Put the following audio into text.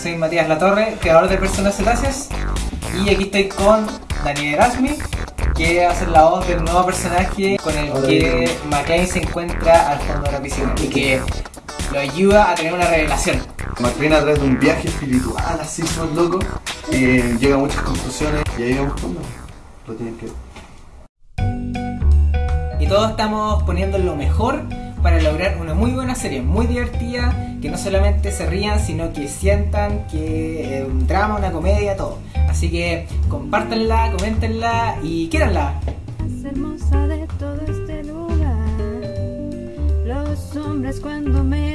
soy Matías Latorre, creador de Personas Cetáceas. Y aquí estoy con Daniel Erasmi, que va a ser la voz del nuevo personaje con el que McLean se encuentra al fondo de la piscina y que lo ayuda a tener una revelación. McLean a través de un viaje espiritual así son loco eh, llega a muchas conclusiones y ahí vamos cuando lo tienen que ver. Y todos estamos poniendo lo mejor para lograr una muy buena serie, muy divertida, que no solamente se rían, sino que sientan que es un drama, una comedia, todo. Así que compártanla, coméntenla y ven